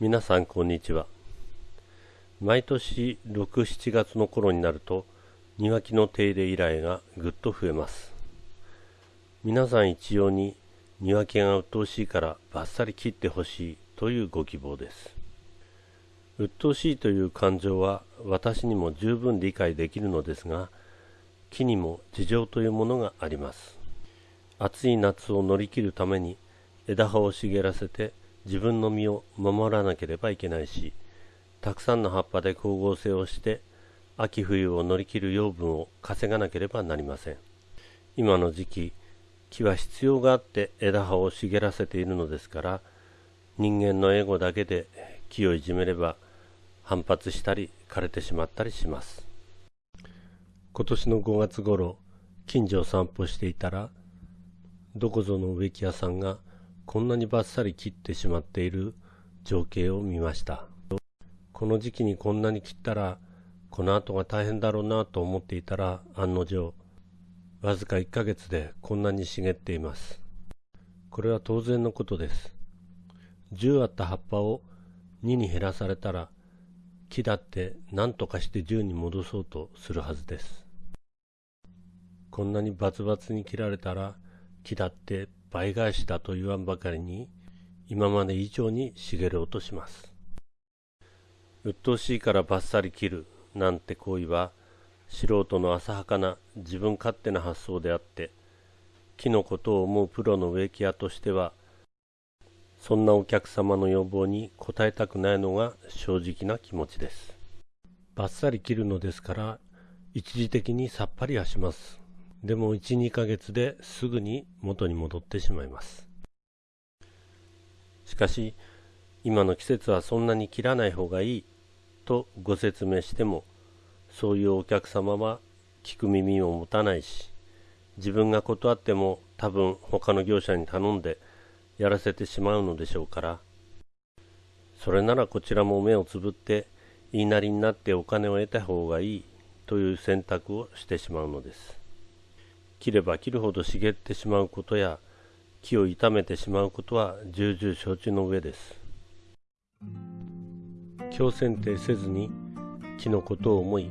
皆さんこんにちは。毎年67月の頃になると庭木の手入れ依頼がぐっと増えます。皆さん一様に庭木が鬱陶しいからバッサリ切ってほしいというご希望です。鬱陶しいという感情は私にも十分理解できるのですが木にも事情というものがあります。暑い夏を乗り切るために枝葉を茂らせて自分の身を守らなければいけないしたくさんの葉っぱで光合成をして秋冬を乗り切る養分を稼がなければなりません。今の時期木は必要があって枝葉を茂らせているのですから人間のエゴだけで木をいじめれば反発したり枯れてしまったりします。今年の5月頃近所を散歩していたらどこぞの植木屋さんがこんなにバッサリ切ってしまっている情景を見ました。この時期にこんなに切ったらこの後が大変だろうなと思っていたら案の定わずか1ヶ月でこんなに茂っています。これは当然のことです。10あった葉っぱを2に減らされたら木だって何とかして10に戻そうとするはずです。こんなにバツバツに切られたら木だって倍返しだと言わんばかりに今まで以上に茂ろうとします。鬱陶しいからバッサリ切るなんて行為は素人の浅はかな自分勝手な発想であって木のことを思うプロの植木屋としてはそんなお客様の要望に応えたくないのが正直な気持ちです。バッサリ切るのですから一時的にさっぱりはします。でも1、2ヶ月ですぐに元に戻ってしまいます。しかし、今の季節はそんなに切らない方がいいとご説明しても、そういうお客様は聞く耳を持たないし、自分が断っても多分他の業者に頼んでやらせてしまうのでしょうから、それならこちらも目をつぶって言いなりになってお金を得た方がいいという選択をしてしまうのです。切れば切るほど茂ってしまうことや木を傷めてしまうことは重々承知の上です。強剪定せずに木のことを思い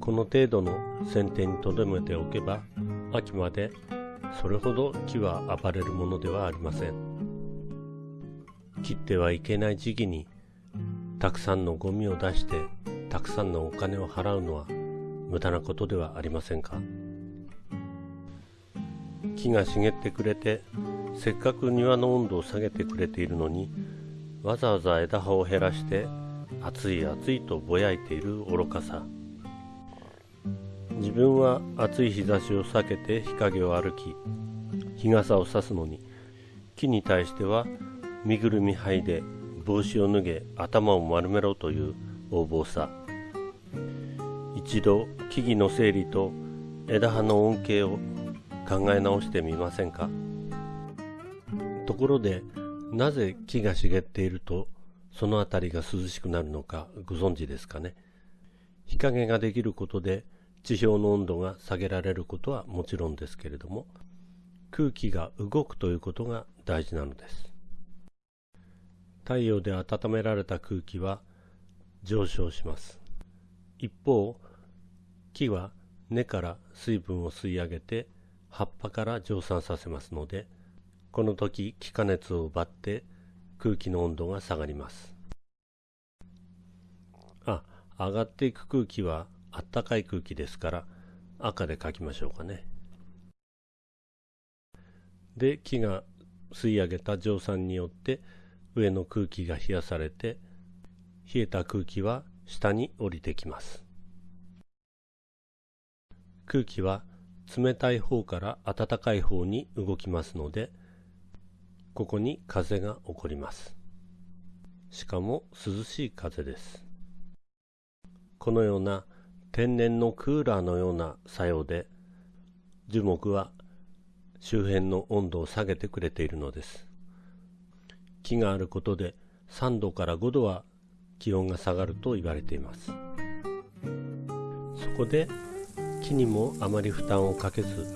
この程度の剪定にとどめておけば秋までそれほど木は暴れるものではありません。切ってはいけない時期にたくさんのゴミを出してたくさんのお金を払うのは無駄なことではありませんか？木が茂ってくれてせっかく庭の温度を下げてくれているのにわざわざ枝葉を減らして暑い暑いとぼやいている愚かさ。自分は暑い日差しを避けて日陰を歩き日傘を差すのに木に対しては身ぐるみ剥いで帽子を脱げ頭を丸めろという横暴さ。一度木々の整理と枝葉の恩恵を考え直してみませんか？ところでなぜ木が茂っているとその辺りが涼しくなるのかご存知ですかね？日陰ができることで地表の温度が下げられることはもちろんですけれども空気が動くということが大事なのです。太陽で温められた空気は上昇します。一方木は根から水分を吸い上げて葉っぱから蒸散させますのでこの時気化熱を奪って空気の温度が下がります。あ上がっていく空気はあったかい空気ですから赤で書きましょうかね。で木が吸い上げた蒸散によって上の空気が冷やされて冷えた空気は下に降りてきます。空気は冷たい方から暖かい方に動きますのでここに風が起こります。しかも涼しい風です。このような天然のクーラーのような作用で樹木は周辺の温度を下げてくれているのです。木があることで3度から5度は気温が下がると言われています。そこで木にもあまり負担をかけず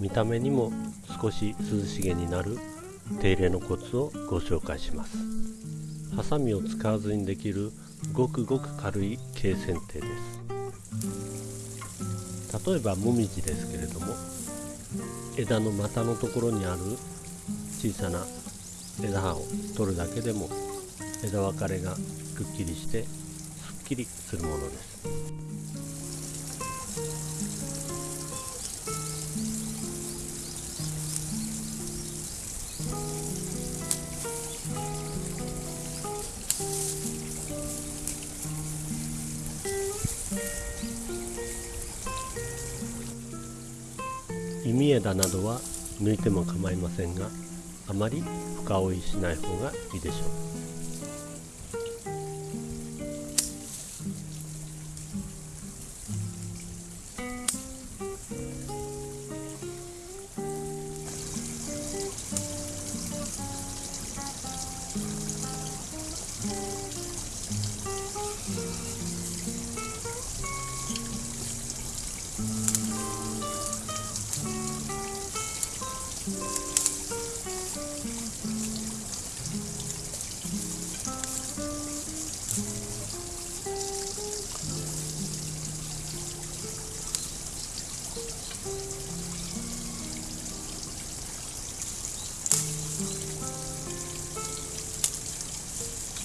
見た目にも少し涼しげになる手入れのコツをご紹介します。ハサミを使わずにできるごくごく軽い軽剪定です。例えばもみじですけれども枝の股のところにある小さな枝葉を取るだけでも枝分かれがくっきりしてすっきりするものです。枝などは抜いても構いませんがあまり深追いしない方がいいでしょう。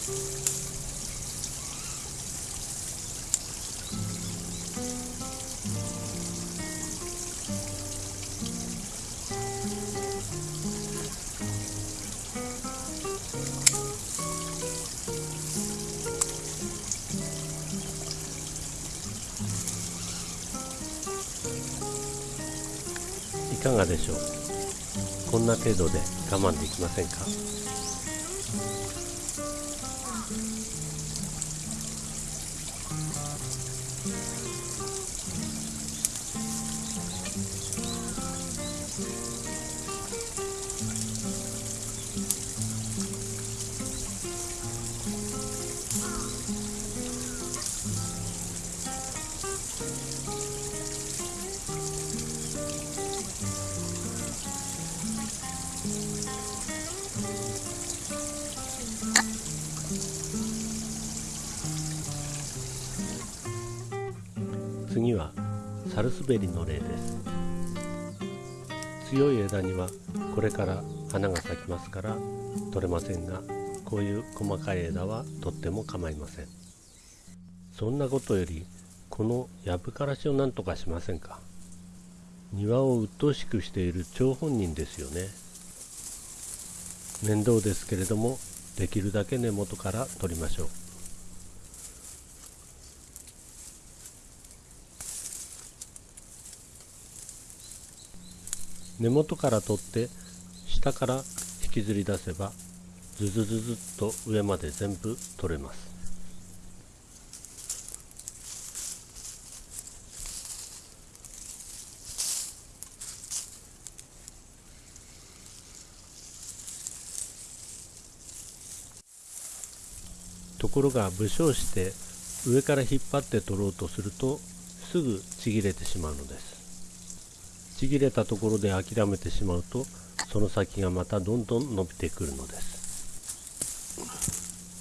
いかがでしょう？こんな程度で我慢できませんか？ルスベリの例です。強い枝にはこれから花が咲きますから取れませんがこういう細かい枝はとっても構いません。そんなことよりこのヤブカラシを何とかしませんか。庭を鬱陶しくしている張本人ですよね。面倒ですけれどもできるだけ根元から取りましょう。根元から取って下から引きずり出せばズズズズッと上まで全部取れます。ところが武将して上から引っ張って取ろうとするとすぐちぎれてしまうのです。ちぎれたところで諦めてしまうとその先がまたどんどん伸びてくるのです。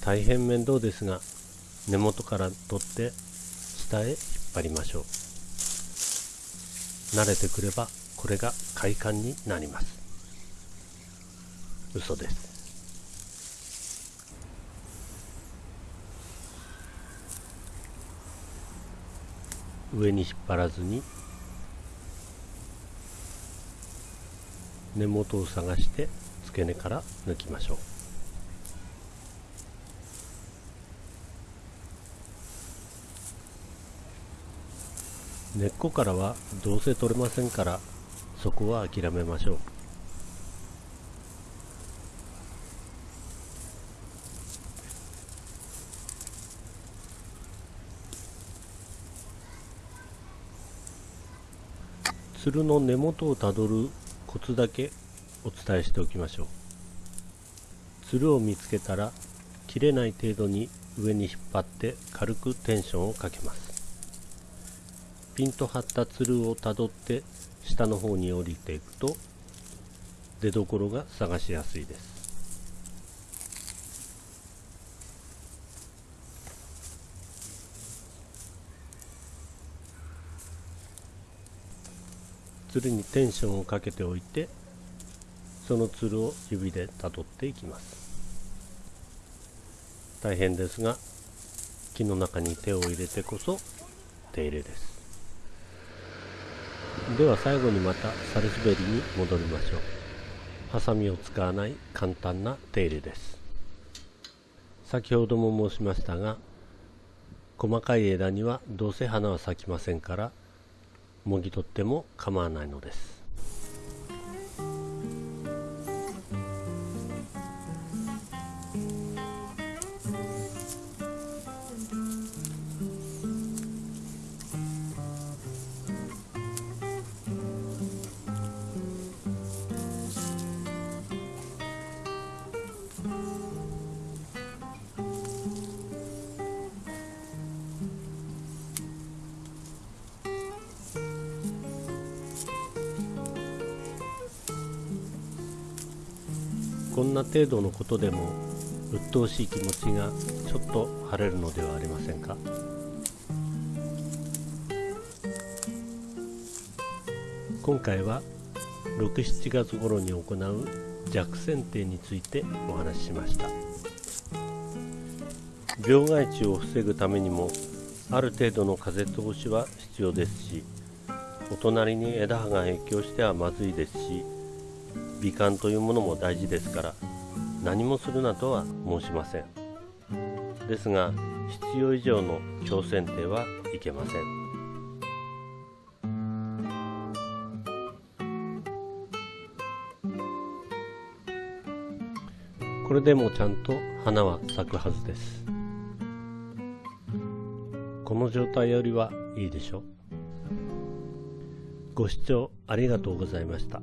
大変面倒ですが根元から取って下へ引っ張りましょう。慣れてくればこれが快感になります。嘘です。上に引っ張らずに根元を探して付け根から抜きましょう。根っこからはどうせ取れませんからそこは諦めましょう。つるの根元をたどるコツだけお伝えしておきましょう。つるを見つけたら切れない程度に上に引っ張って軽くテンションをかけます。ピンと張ったつるをたどって下の方に降りていくと出どころが探しやすいです。つるにテンションをかけておいてそのつるを指でたどっていきます。大変ですが木の中に手を入れてこそ手入れです。では最後にまたサルスベリに戻りましょう。ハサミを使わない簡単な手入れです。先ほども申しましたが細かい枝にはどうせ花は咲きませんからもぎ取っても構わないのです。こんな程度のことでも鬱陶しい気持ちがちょっと晴れるのではありませんか？今回は67月頃に行う弱剪定についてお話ししました。病害虫を防ぐためにもある程度の風通しは必要ですしお隣に枝葉が影響してはまずいですし美観というものも大事ですから何もするなとは申しません。ですが必要以上の強剪定はいけません。これでもちゃんと花は咲くはずです。この状態よりはいいでしょう。ご視聴ありがとうございました。